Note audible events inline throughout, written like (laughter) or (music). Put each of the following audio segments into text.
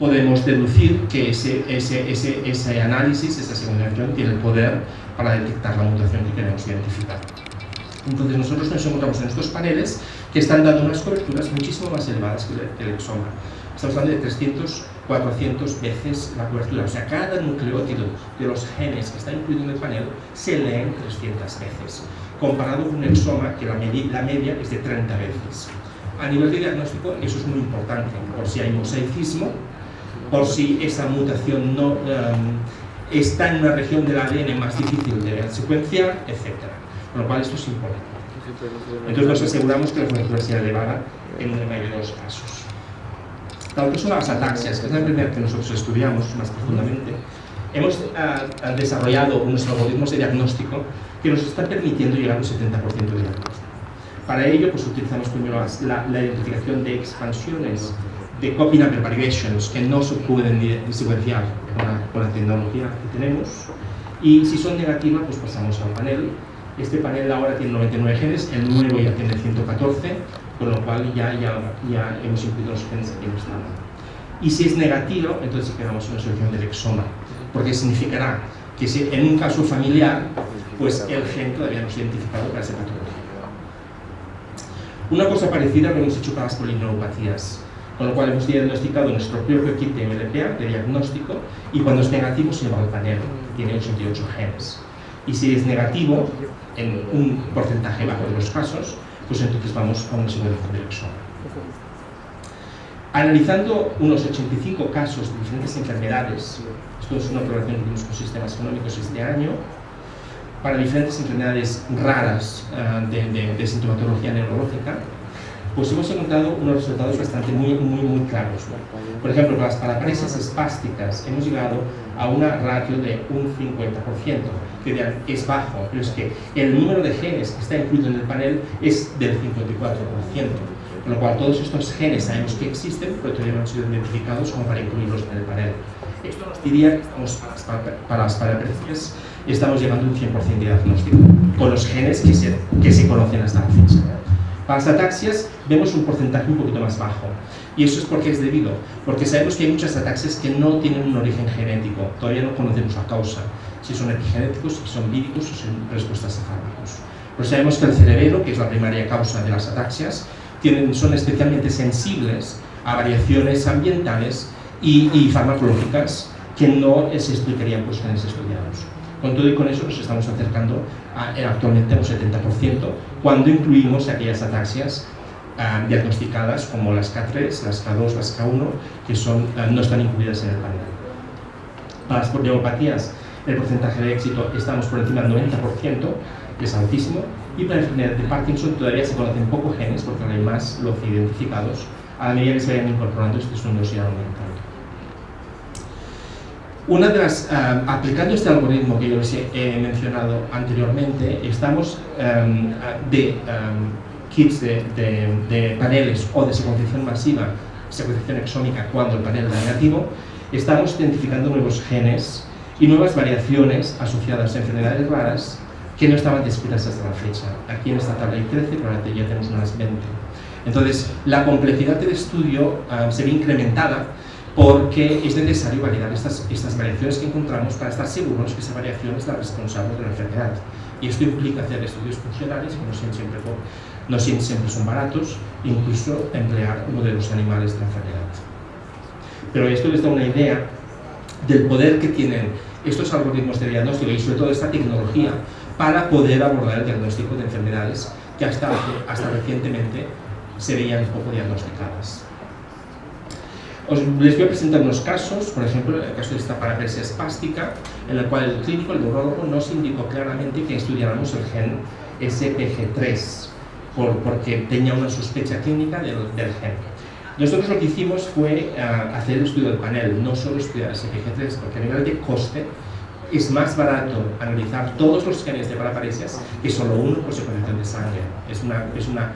podemos deducir que ese, ese, ese, ese análisis, esa secuenciación, tiene el poder para detectar la mutación que queremos identificar. Entonces nosotros nos encontramos en estos paneles que están dando unas coberturas muchísimo más elevadas que el exoma. Estamos hablando de 300, 400 veces la cobertura. O sea, cada nucleótido de los genes que está incluido en el panel se leen 300 veces, comparado con un exoma que la, la media es de 30 veces. A nivel de diagnóstico, eso es muy importante, por si hay mosaicismo, por si esa mutación no um, está en una región del ADN más difícil de secuenciar, etc. Con lo cual esto es importante. Entonces nos aseguramos que la cobertura sea elevada en la mayoría de los casos. La otra son las ataxias, que es la primera que nosotros estudiamos más profundamente. Hemos uh, desarrollado unos algoritmos de diagnóstico que nos están permitiendo llegar al 70% de diagnóstico. Para ello, pues utilizamos primero la, la identificación de expansiones de copy number variations que no se pueden secuenciar con la, con la, tecnología que tenemos y si son negativas pues pasamos al panel. Este panel ahora tiene 99 genes, el nuevo ya tiene 114 con lo cual ya, ya, ya hemos incluido los genes que no están y si es negativo entonces quedamos una solución del exoma porque significará que si en un caso familiar pues el gen todavía no es identificado para esa patología una cosa parecida lo hemos hecho para las polineuropatías con lo cual hemos diagnosticado nuestro propio kit de MLPA de diagnóstico y cuando es negativo se va al panel, tiene 88 genes. Y si es negativo, en un porcentaje bajo de los casos, pues entonces vamos a una secuenciación del exoma. Analizando unos 85 casos de diferentes enfermedades, esto es una población que tenemos con sistemas económicos este año, para diferentes enfermedades raras uh, de, de, de sintomatología neurológica, pues hemos encontrado unos resultados bastante muy, muy, muy claros. Por ejemplo, para las paraparesis espásticas hemos llegado a una ratio de un 50%, que es bajo, pero es que el número de genes que está incluido en el panel es del 54%, con lo cual todos estos genes sabemos que existen, pero todavía no han sido identificados como para incluirlos en el panel. Esto nos diría que estamos, para las paraparesis estamos llevando un 100% de diagnóstico, con los genes que se, que se conocen hasta la fecha. Para las ataxias vemos un porcentaje un poquito más bajo. Y eso es porque es debido, porque sabemos que hay muchas ataxias que no tienen un origen genético, todavía no conocemos la causa, si son epigenéticos, si son víricos o son respuestas a fármacos. Pero sabemos que el cerebro, que es la primaria causa de las ataxias, tienen, son especialmente sensibles a variaciones ambientales y, y farmacológicas que no se explicarían por genes estudiados. Con todo y con eso nos estamos acercando actualmente a un 70% cuando incluimos aquellas ataxias uh, diagnosticadas como las K3, las K2, las K1, que son, uh, no están incluidas en el panel. Para las poliopatías, el porcentaje de éxito estamos por encima del 90%, que es altísimo, y para la enfermedad de Parkinson todavía se conocen pocos genes, porque no hay más los identificados. A medida que se vayan incorporando, estos números irán aumentando. Una de las, uh, aplicando este algoritmo que yo les he, mencionado anteriormente, estamos um, de um, kits de, de, de, paneles o de secuenciación masiva, secuenciación exómica cuando el panel da negativo, estamos identificando nuevos genes y nuevas variaciones asociadas a enfermedades raras que no estaban descritas hasta la fecha. Aquí en esta tabla hay 13, probablemente ya tenemos unas 20. Entonces, la complejidad del estudio uh, se ve incrementada porque es necesario validar estas, estas variaciones que encontramos para estar seguros que esa variación es la responsable de la enfermedad. Y esto implica hacer estudios funcionales que no siempre, no siempre son baratos, incluso emplear modelos animales de enfermedad. Pero esto les da una idea del poder que tienen estos algoritmos de diagnóstico y sobre todo esta tecnología para poder abordar el diagnóstico de enfermedades que hasta, hasta recientemente se veían poco diagnosticadas. Os, les voy a presentar unos casos, por ejemplo, el caso de esta parapesia espástica, en el cual el clínico, el neurólogo, nos indicó claramente que estudiáramos el gen SPG3, por, porque tenía una sospecha clínica del, del gen. Nosotros lo que hicimos fue uh, hacer el estudio del panel, no solo estudiar SPG3, porque a nivel de coste es más barato analizar todos los genes de paraparesias que solo uno por secuenciación de sangre. Es una, es una,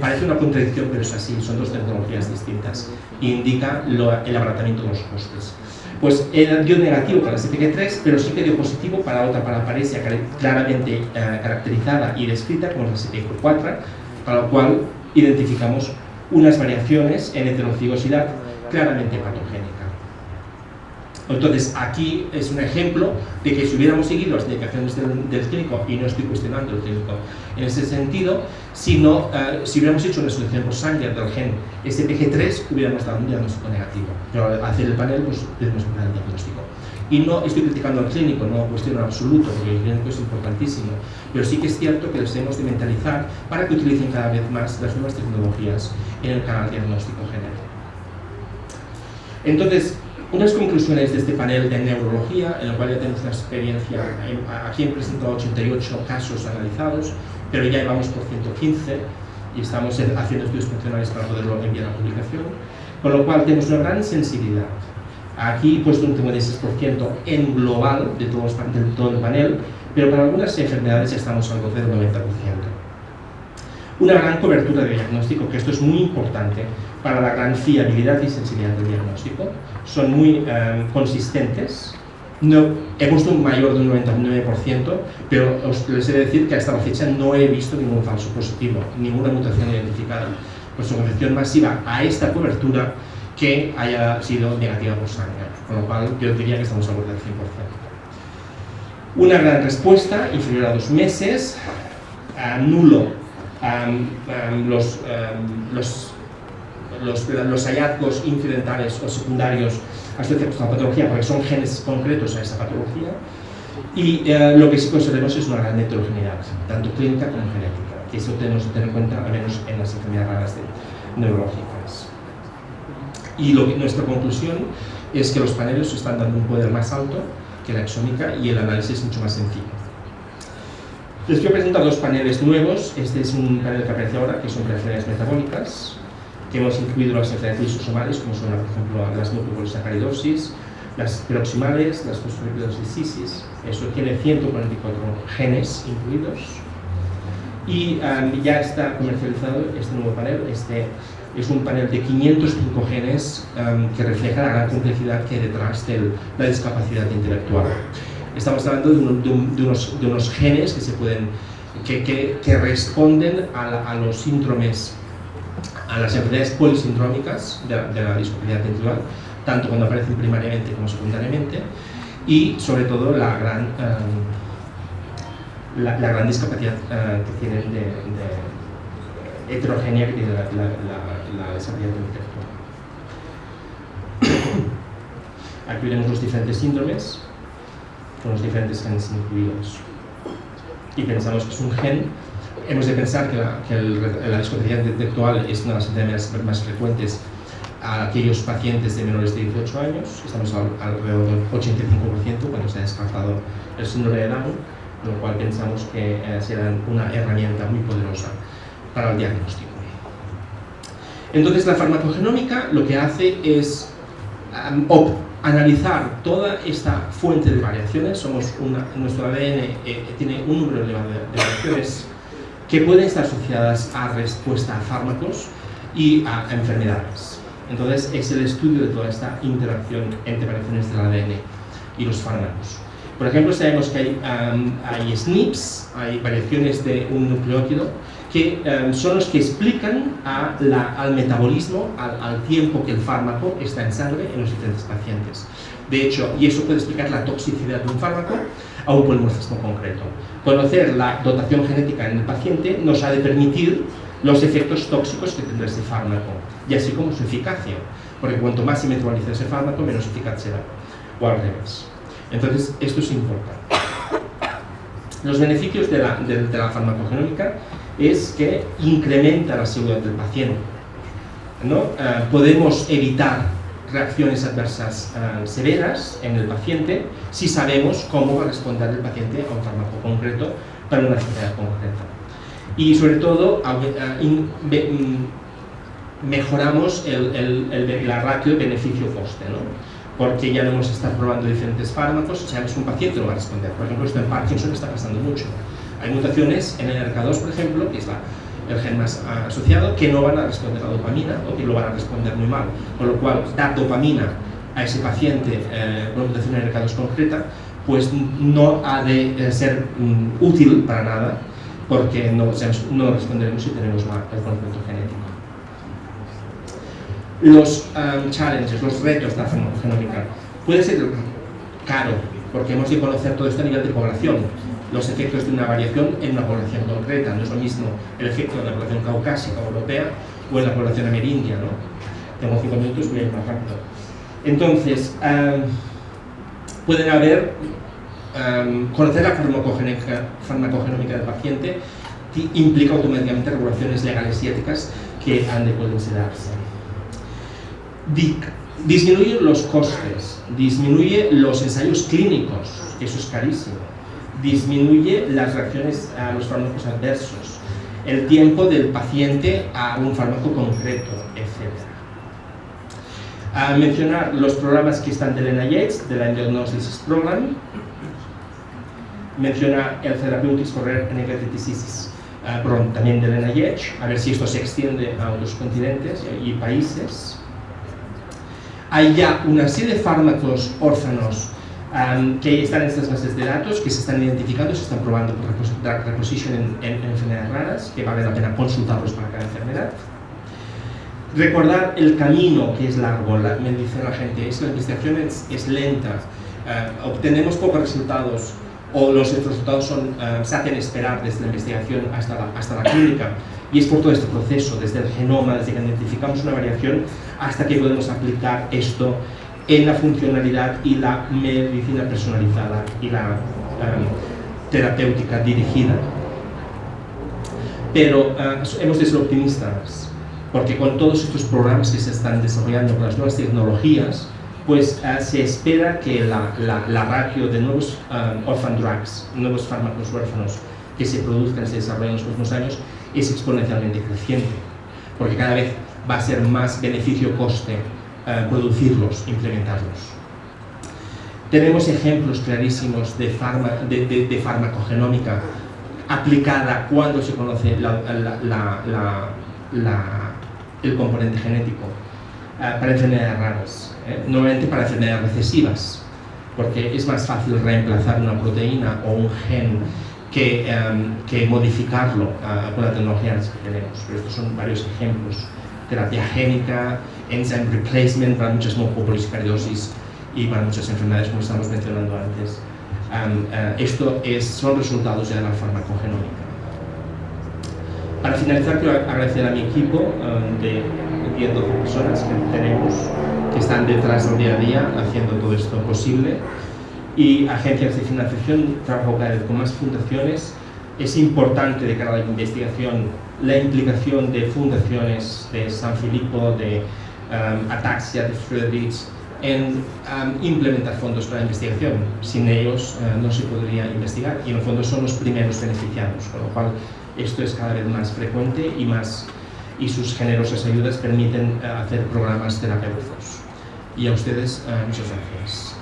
parece una contradicción, pero es así, son dos tecnologías distintas. Indica lo, el abaratamiento de los costes. Pues dio negativo para el SPG3, pero sí que dio positivo para otra paraparesia claramente eh, caracterizada y descrita como la SPG4, para lo cual identificamos unas variaciones en heterocigosidad claramente patogénica. Entonces, aquí es un ejemplo de que si hubiéramos seguido las indicaciones del, clínico, y no estoy cuestionando el clínico en ese sentido, sino, eh, si hubiéramos hecho una selección por sangre del gen SPG3, hubiéramos dado un diagnóstico negativo. Pero al hacer el panel, pues tenemos dar el diagnóstico. Y no estoy criticando al clínico, no cuestiono en absoluto, porque el clínico es importantísimo, pero sí que es cierto que les debemos de mentalizar para que utilicen cada vez más las nuevas tecnologías en el canal diagnóstico genético. Entonces, unas conclusiones de este panel de neurología, en el cual ya tenemos una experiencia, aquí he presentado 88 casos analizados, pero ya llevamos por 115 y estamos haciendo estudios funcionales para poderlo enviar a publicación, con lo cual tenemos una gran sensibilidad. Aquí he puesto un 56% en global de, todo el panel, pero para algunas enfermedades estamos algo del 90%. Una gran cobertura de diagnóstico, que esto es muy importante, para la gran fiabilidad y sensibilidad del diagnóstico, son muy eh, consistentes. No, he puesto un mayor de un 99%, pero os les he de decir que hasta la fecha no he visto ningún falso positivo, ninguna mutación identificada por su concepción masiva a esta cobertura que haya sido negativa por sangre, con lo cual yo diría que estamos a borde del 100%. Una gran respuesta, inferior a dos meses, nulo los, los los, los, hallazgos incidentales o secundarios asociados a la patología, porque son genes concretos a esa patología, y eh, lo que sí consideramos es una gran heterogeneidad, tanto clínica como genética, y eso tenemos que tener en cuenta, al menos en las enfermedades raras neurológicas. Y lo nuestra conclusión es que los paneles están dando un poder más alto que la exómica y el análisis es mucho más sencillo. Les quiero presentar dos paneles nuevos. Este es un panel que aparece ahora, que son reacciones metabólicas que hemos incluido las enfermedades lisosomales, como son, por ejemplo, las nucleopolisacaridosis, las peroximales, las fosfolipidosisis, eso tiene 144 genes incluidos, y um, ya está comercializado este nuevo panel, este es un panel de 505 genes um, que refleja la gran complejidad que hay detrás de la discapacidad intelectual. Estamos hablando de, unos, de unos, genes que, se pueden, que, responden a, a los síndromes a las enfermedades polisindrómicas de, la discapacidad intelectual, tanto cuando aparecen primariamente como secundariamente, y sobre todo la gran, eh, la, gran discapacidad eh, que tienen de, heterogénea que tiene la, la, discapacidad intelectual. (coughs) Aquí vemos los diferentes síndromes con los diferentes genes incluidos. Y pensamos que es un gen hemos de pensar que la, que la discapacidad intelectual es una de las enfermedades más frecuentes a aquellos pacientes de menores de 18 años, estamos alrededor del 85% cuando se ha descartado el síndrome de Down, lo cual pensamos que eh, será una herramienta muy poderosa para el diagnóstico. Entonces la farmacogenómica lo que hace es analizar toda esta fuente de variaciones, somos nuestro ADN eh, tiene un número elevado de variaciones que pueden estar asociadas a respuesta a fármacos y a enfermedades. Entonces, es el estudio de toda esta interacción entre variaciones del ADN y los fármacos. Por ejemplo, sabemos que hay, hay SNPs, hay variaciones de un nucleótido, que son los que explican al metabolismo, al, al, tiempo que el fármaco está en sangre en los diferentes pacientes. De hecho, y eso puede explicar la toxicidad de un fármaco a un polimorfismo concreto. Conocer la dotación genética en el paciente nos ha de permitir los efectos tóxicos que tendrá ese fármaco, y así como su eficacia, porque cuanto más se metaboliza ese fármaco, menos eficaz será, o al revés. Entonces, esto es importante. Los beneficios de la, de, la farmacogenómica es que incrementa la seguridad del paciente. ¿no? Eh, podemos evitar reacciones adversas eh, severas en el paciente si sabemos cómo va a responder el paciente a un fármaco concreto para una enfermedad concreta. Y sobre todo, eh, mm, mejoramos la ratio beneficio-coste, ¿no? porque ya no hemos estado probando diferentes fármacos, sabemos que un paciente no va a responder. Por ejemplo, esto en Parkinson está pasando mucho. Hay mutaciones en el RK2, por ejemplo, que es el gen más asociado, que no van a responder a dopamina o que lo van a responder muy mal. Con lo cual, dar dopamina a ese paciente eh, con una mutación en 2 concreta, pues no ha de eh, ser mm, útil para nada, porque no, responderemos si tenemos mal el conocimiento genético. Los um, challenges, los retos de la farmacogenómica. Puede ser caro, porque hemos de conocer todo esto a nivel de población, los efectos de una variación en una población concreta. No es lo mismo el efecto en la población caucásica o europea o en la población amerindia. ¿no? Tengo cinco minutos, voy a ir más rápido. Entonces, pueden haber, conocer la farmacogenómica del paciente implica automáticamente regulaciones legales y éticas que han de considerarse. Disminuye los costes, disminuye los ensayos clínicos, eso es carísimo, disminuye las reacciones a los fármacos adversos, el tiempo del paciente a un fármaco concreto, etc. A mencionar los programas que están del NIH, del Diagnosis Program, menciona el Therapeutics for Rare Diseases, uh, también del NIH, a ver si esto se extiende a otros continentes y países. Hay ya una serie de fármacos órfanos que están en estas bases de datos, que se están identificando, se están probando por reposition en, en, enfermedades raras, que vale la pena consultarlos para cada enfermedad. Recordar el camino que es largo, la, me dice la gente, es la investigación es, lenta, eh, obtenemos pocos resultados o los resultados son, eh, se hacen esperar desde la investigación hasta la, hasta la clínica y es por todo este proceso, desde el genoma, desde que identificamos una variación hasta que podemos aplicar esto en la funcionalidad y la medicina personalizada y la terapéutica dirigida. Pero uh, hemos de ser optimistas, porque con todos estos programas que se están desarrollando con las nuevas tecnologías, pues uh, se espera que la, la, ratio de nuevos um, orphan drugs, nuevos fármacos huérfanos que se produzcan y se desarrollen en los próximos años es exponencialmente creciente, porque cada vez va a ser más beneficio-coste eh, producirlos, implementarlos. Tenemos ejemplos clarísimos de, de, farmacogenómica aplicada cuando se conoce el componente genético eh, para enfermedades raras, ¿eh? normalmente para enfermedades recesivas, porque es más fácil reemplazar una proteína o un gen que, que modificarlo con la tecnología que tenemos. Pero estos son varios ejemplos terapia génica, enzyme replacement para muchas mucopolisacaridosis y para muchas enfermedades como estamos mencionando antes. Eh, esto es, son resultados de la farmacogenómica. Para finalizar, quiero agradecer a mi equipo de 10 12 personas que tenemos, que están detrás del día a día haciendo todo esto posible, y agencias de financiación, trabajo cada vez con más fundaciones. Es importante de cara a la investigación la implicación de fundaciones de San Filipo, de um, Ataxia, de Friedrich, en um, implementar fondos para investigación. Sin ellos uh, no se podría investigar y en el fondo son los primeros beneficiados, con lo cual esto es cada vez más frecuente y, más, y sus generosas ayudas permiten uh, hacer programas terapéuticos. Y a ustedes, uh, muchas gracias.